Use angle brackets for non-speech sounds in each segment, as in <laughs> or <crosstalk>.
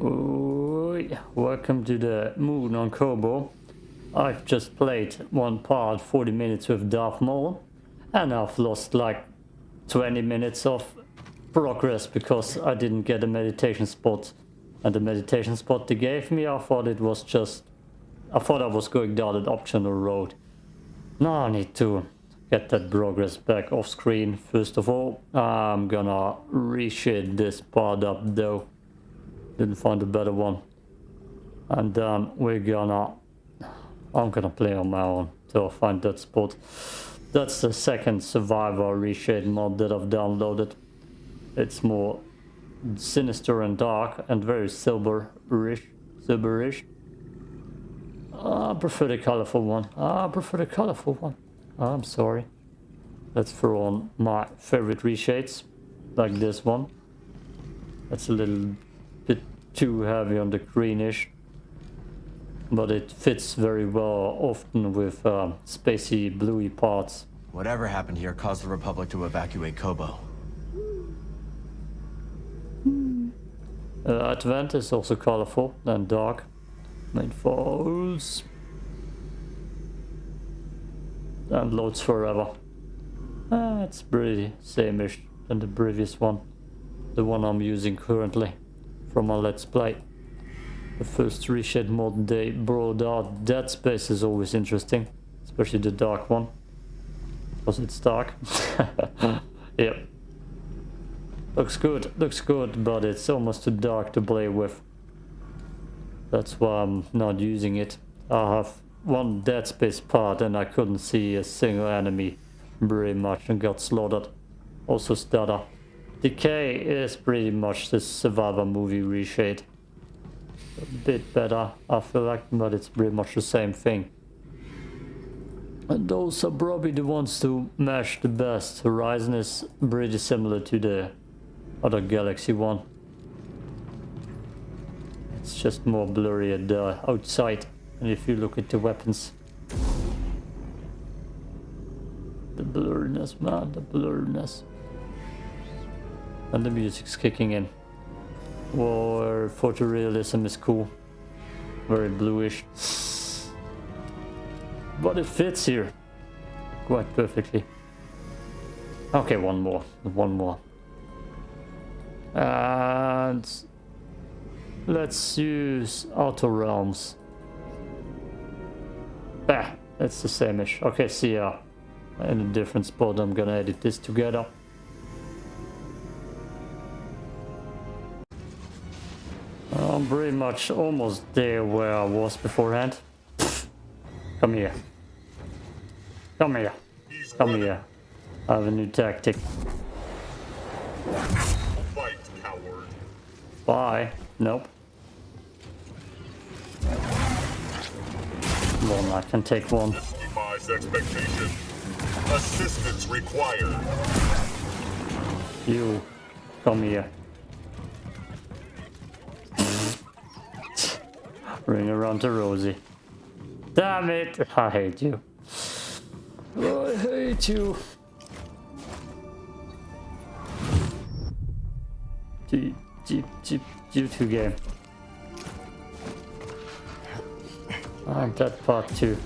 Welcome to the moon on Koboh. I've just played one part, 40 minutes with Darth Maul, and I've lost like 20 minutes of progress because I didn't get a meditation spot. And the meditation spot they gave me, I thought it was just... I thought I was going down an optional road. Now I need to get that progress back off screen. First of all, I'm gonna reshade this part up though. Didn't find a better one. And then we're gonna... I'm gonna play on my own till I find that spot. That's the second survivor reshade mod that I've downloaded. It's more sinister and dark and very silverish. Silverish. Ah, I prefer the colorful one. Ah, I prefer the colorful one. Ah, I'm sorry. Let's throw on my favorite reshades, like this one. That's a little too heavy on the greenish, but it fits very well often with uh, spacey bluey parts. Whatever happened here caused the Republic to evacuate Koboh. Uh, Advent is also colorful and dark. Main falls. And loads forever. Ah, it's pretty same-ish than the previous one. The one I'm using currently from my Let's Play. The first reshade mod they brought out Dead Space is always interesting. Especially the dark one. Because it's dark. <laughs> yep. Looks good, looks good, but it's almost too dark to play with. That's why I'm not using it. I have one Dead Space part and I couldn't see a single enemy very much and got slaughtered. Also stutter. Decay is pretty much the Survivor movie reshade. A bit better, I feel like, but it's pretty much the same thing. And those are probably the ones to mesh the best. Horizon is pretty similar to the other Galaxy one. It's just more blurry at the outside. And if you look at the weapons. The blurriness, man, the blurriness. And the music's kicking in. War photorealism is cool. Very bluish. But it fits here. Quite perfectly. Okay, one more. One more. And let's use auto Realms. Bah, it's the same-ish. Okay, see ya. In a different spot, I'm gonna edit this together. Pretty much almost there where I was beforehand. Come here. Come here. Come here. I have a new tactic. Bye. Nope. One, I can take one. Assistance required. You, come here. Ring around to Rosie. Damn it! I hate you. I hate you. Gee. G, G, G2 game. I'm that part too.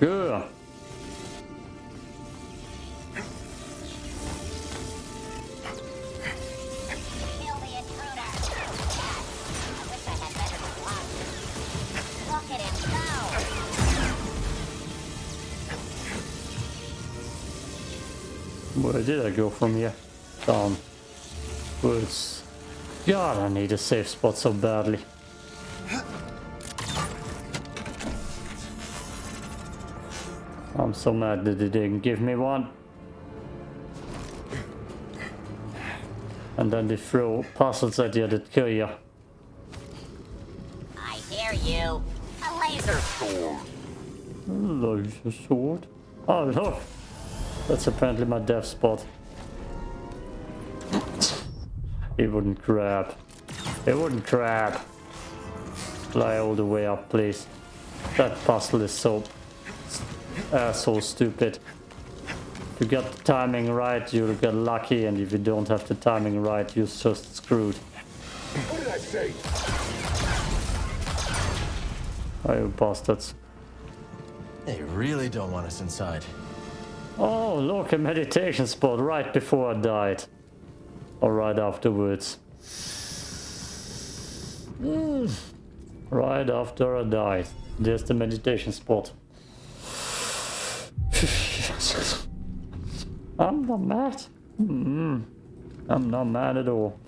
Good. Did I go from here? Down. Woods. God, I need a safe spot so badly. I'm so mad that they didn't give me one. And then they throw puzzles at you that kill you. I hear you. A laser sword. A laser sword? Oh, look. That's apparently my death spot. It wouldn't grab. It wouldn't grab. Fly all the way up, please. That puzzle is so uh, so stupid. If you get the timing right, you'll get lucky, and if you don't have the timing right, you're just screwed. What did I say? Oh, you bastards. They really don't want us inside. Oh, look, a meditation spot right before I died. Or right afterwards. Mm. <sighs> Right after I died. There's the meditation spot. <sighs> I'm not mad. Mm. I'm not mad at all.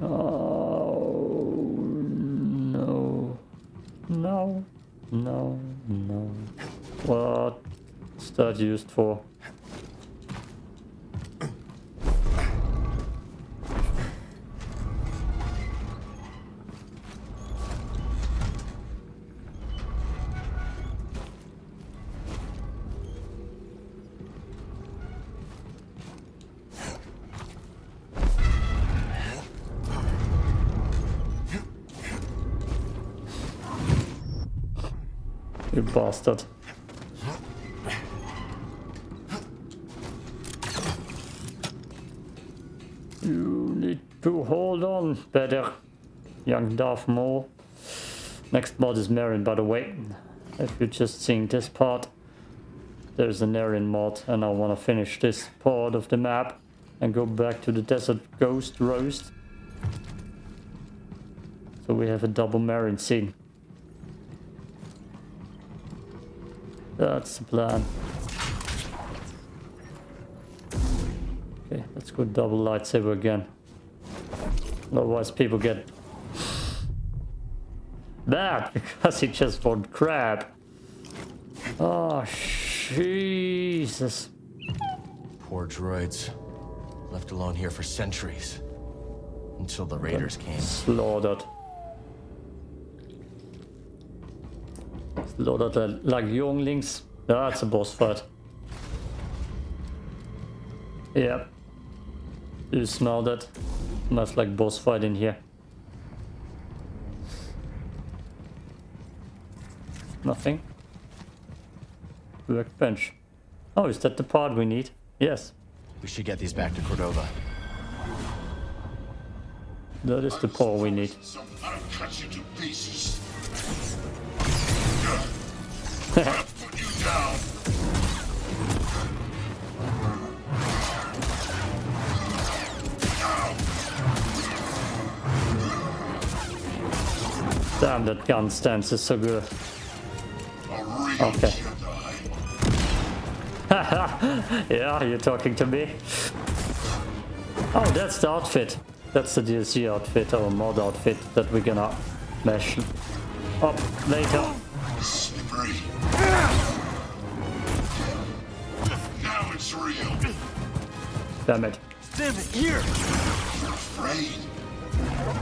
Oh, no. No. No. No. What's that used for? You need to hold on better, young Darth Maul. Next mod is Merrin, by the way. If you're just seeing this part, there's an Merrin mod, and I want to finish this part of the map and go back to the Desert Ghost Roast. So we have a double Marin scene. That's the plan. Okay, let's go double lightsaber again. Otherwise people get mad <laughs> because he just fought crab. Oh, Jesus. Poor droids. Left alone here for centuries. Until the raiders came. Slaughtered. Slaughtered like younglings. That's a boss fight. Yep. You smell that? Smells like boss fight in here. Nothing. Workbench. Oh, is that the part we need? Yes. We should get these back to Cordova. That is the part we need. <laughs> <laughs> Damn, that gun stance is so good. Okay. <laughs> Yeah, you're talking to me. Oh, that's the outfit. That's the DLC outfit or mod outfit that we're gonna mesh up later. Slippery. Now it's real. Damn it. Damn it, here! Afraid.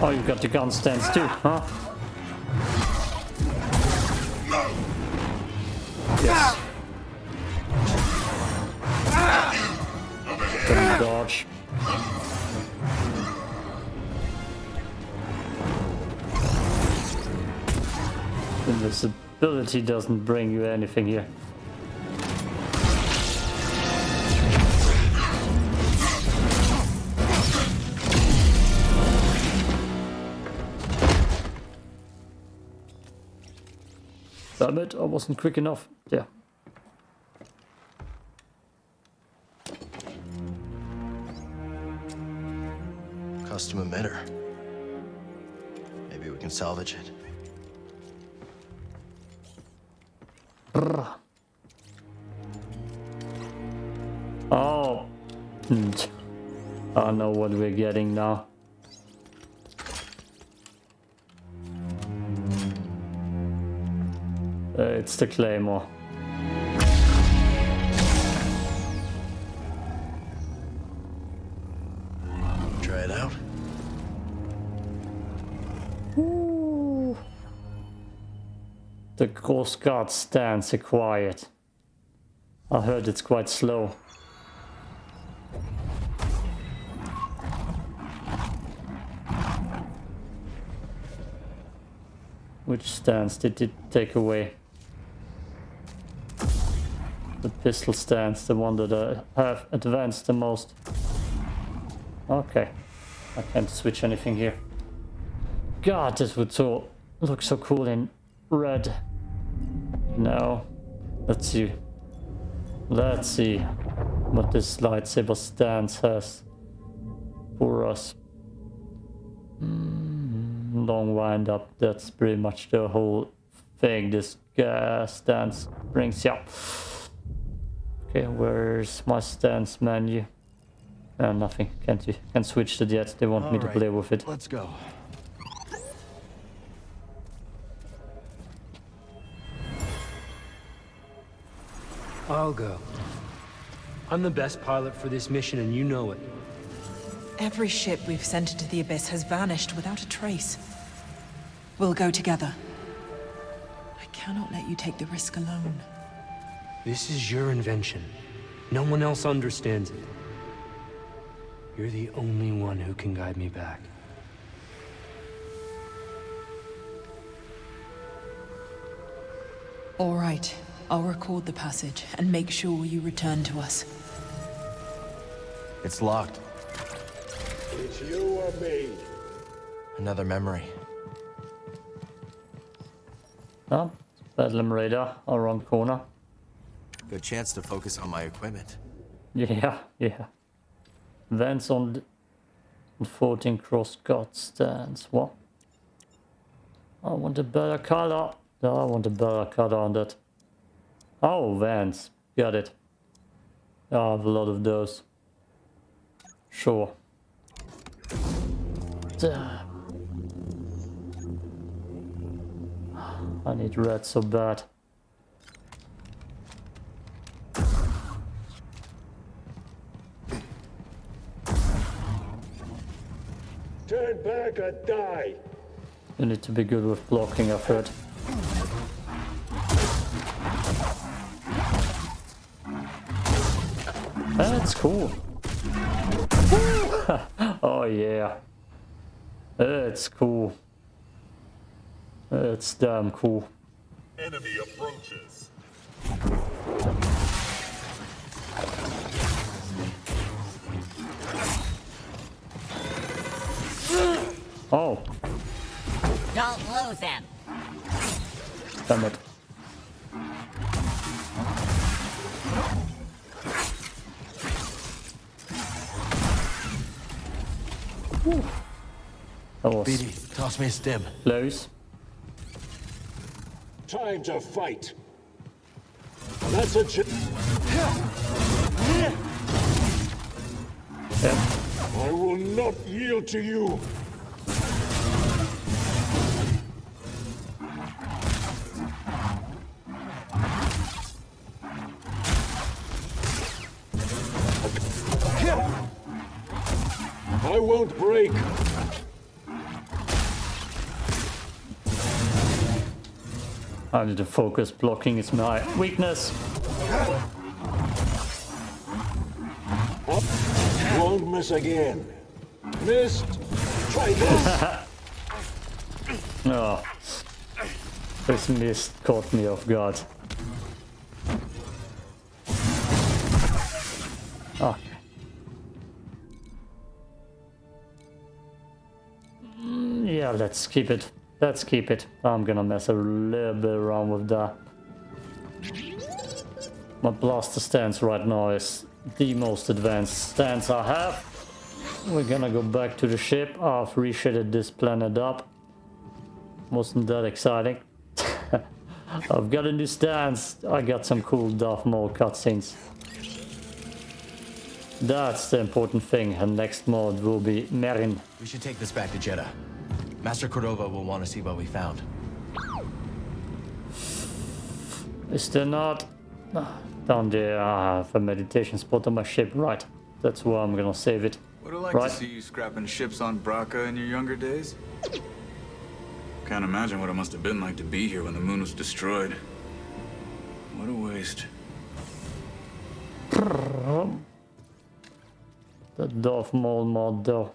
Oh, you got the gun stance too, huh? Yes. Don't dodge. Invisibility doesn't bring you anything here. Damn it, I wasn't quick enough. Yeah. Custom emitter. Maybe we can salvage it. Oh. Hmm. I know what we're getting now. Uh, it's the Claymore. Try it out. Ooh. The Crossguard stands quiet. I heard it's quite slow. Which stance did it take away? Pistol stands, the one that I have advanced the most. Okay. I can't switch anything here. God, this would so look so cool in red. Now, Let's see. Let's see what this lightsaber stance has for us. Mm, long wind up, that's pretty much the whole thing this uh, stance brings you up. Okay, where's my stance menu? Uh, nothing, can't you? Can't switch it yet, they want All me to right, play with it. Let's go. I'll go. I'm the best pilot for this mission, and you know it. Every ship we've sent into the Abyss has vanished without a trace. We'll go together. I cannot let you take the risk alone. This is your invention. No one else understands it. You're the only one who can guide me back. All right. I'll record the passage and make sure you return to us. It's locked. It's you or me. Another memory. Oh, Bedlam raider around corner. Good chance to focus on my equipment. Yeah, yeah. Vents on 14 cross guard stands. What? I want a better color. No, I want a better color on that. Oh, vents. Got it. I have a lot of those. Sure. Duh. I need red so bad. Turn back or die. You need to be good with blocking, I've heard. That's cool. <laughs> oh yeah. That's cool. That's damn cool. Enemy Oh, Don't lose him. damn it. Whew. That was BD, toss me a stim. close. Time to fight. That's a ch- Yeah. I will not yield to you. I won't break. I need to focus. Blocking is my weakness. Won't miss again. Missed. Try this. <laughs> Oh. This mist caught me off guard. Okay. Yeah, let's keep it. Let's keep it. I'm gonna mess a little bit around with that. My blaster stance right now is the most advanced stance I have. We're gonna go back to the ship. I've reshaded this planet up. Wasn't that exciting? <laughs> I've got a new stance. I got some cool Darth Maul cutscenes. That's the important thing. And next mod will be Merrin. We should take this back to Jedha. Master Cordova will want to see what we found. Is there not? Ah, Down there, I have a meditation spot on my ship. Right. That's where I'm gonna save it. Would have liked Right. to see you scrapping ships on Bracca in your younger days. Can't imagine what it must have been like to be here when the moon was destroyed. What a waste. The Darth Maul mod though.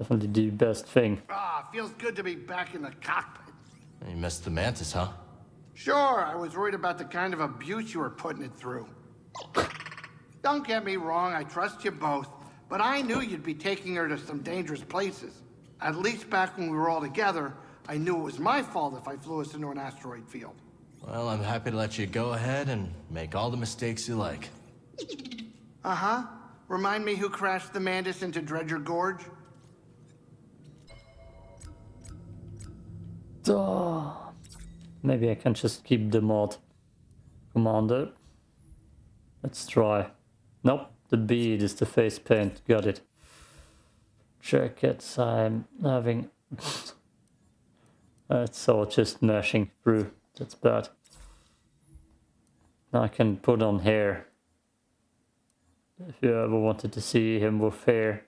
Definitely the best thing. Ah, feels good to be back in the cockpit. You missed the Mantis, huh? Sure, I was worried about the kind of abuse you were putting it through. Don't get me wrong, I trust you both, but I knew you'd be taking her to some dangerous places. At least back when we were all together, I knew it was my fault if I flew us into an asteroid field. Well, I'm happy to let you go ahead and make all the mistakes you like. Uh-huh. Remind me who crashed the Mantis into Dredger Gorge? Duh. Maybe I can just keep the mod commander. Let's try. Nope, the bead is the face paint. Got it. Jackets I'm having. <laughs> It's all just meshing through. That's bad. Now I can put on hair. If you ever wanted to see him with hair.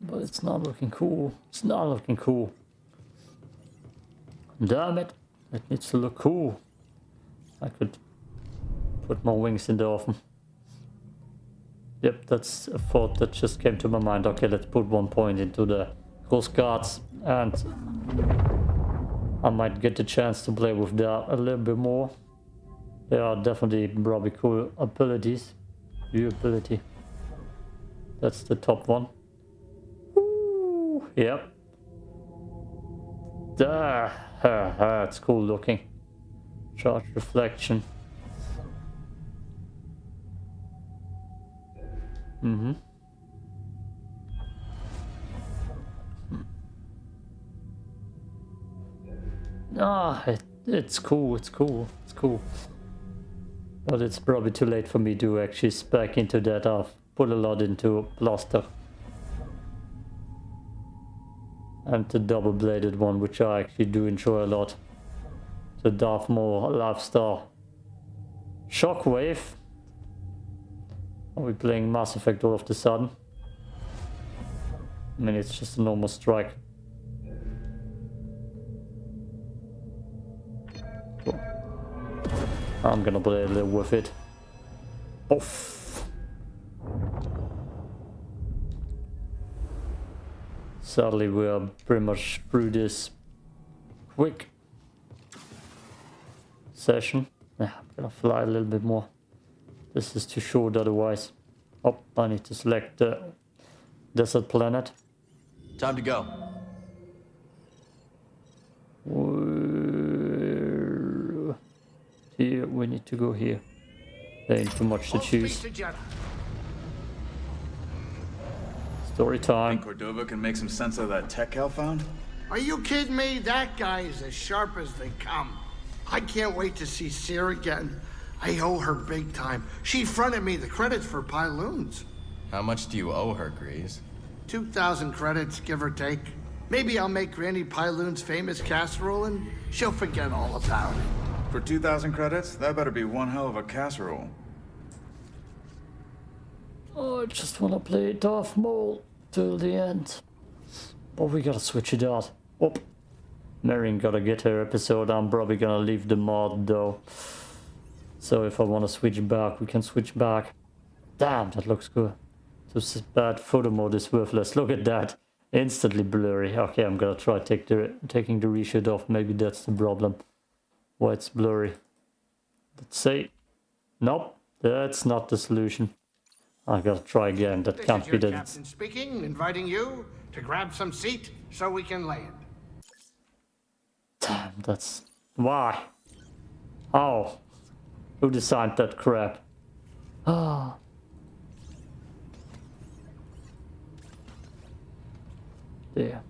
But it's not looking cool. It's not looking cool. Damn it. It needs to look cool. I could put more wings in the oven. Yep, that's a thought that just came to my mind. Okay, let's put one point into the Crossguards and I might get the chance to play with that a little bit more. They are definitely probably cool abilities. View ability. That's the top one. Ooh, yep. Ah, it's cool looking. Charge reflection. Mm-hmm. Ah, it, it's cool, it's cool, it's cool. But it's probably too late for me to actually spec into that. I've put a lot into Blaster. And the double-bladed one, which I actually do enjoy a lot. The Darth Maul lifestyle. Shockwave. Are we playing Mass Effect all of the sudden? I mean, it's just a normal strike. I'm gonna play a little with it. Off. Sadly, we are pretty much through this quick session. Yeah, I'm gonna fly a little bit more. This is too short otherwise. Oh, I need to select the desert planet. Time to go. Here, we need to go here. There ain't too much to choose. Story time. Think Cordova can make some sense of that tech Cal found? Are you kidding me? That guy is as sharp as they come. I can't wait to see Cere again. I owe her big time. She fronted me the credits for Pyloons. How much do you owe her, Greez? 2,000 credits, give or take. Maybe I'll make Granny Pyloon's famous casserole and she'll forget all about it. For 2,000 credits, that better be one hell of a casserole. Oh, I just want to play Darth Maul till the end. But we gotta switch it out. Oh, Marion gotta get her episode. I'm probably gonna leave the mod though. So if I want to switch back, we can switch back. Damn, that looks good. This bad photo mode is worthless. Look at that. Instantly blurry. Okay, I'm gonna try take the taking the reshoot off. Maybe that's the problem. Why it's blurry. Let's see. Nope, that's not the solution. I gotta try again. That This can't be that. captain speaking, inviting you to grab some seat so we can land. Damn, that's why. Oh, who designed that crap? Ah. There.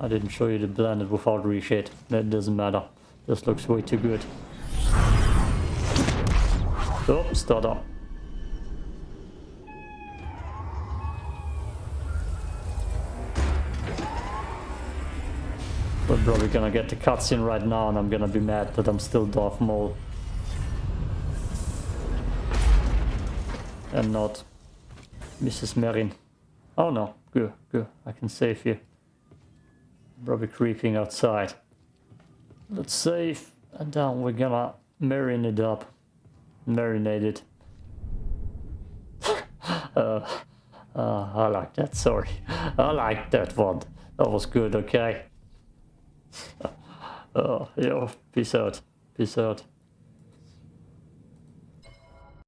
I didn't show you the blended without reshade. That doesn't matter. This looks way too good. Oh, start up. We're probably gonna get the cutscene right now and I'm gonna be mad that I'm still Darth Maul. And not Mrs. Merrin. Oh no, good, good. I can save you. Probably creeping outside. Let's save and then we're gonna marinate it up. Marinate it. <laughs> uh, uh, I like that, sorry. I like that one. That was good, okay? <laughs> Uh, yo, peace out. Peace out.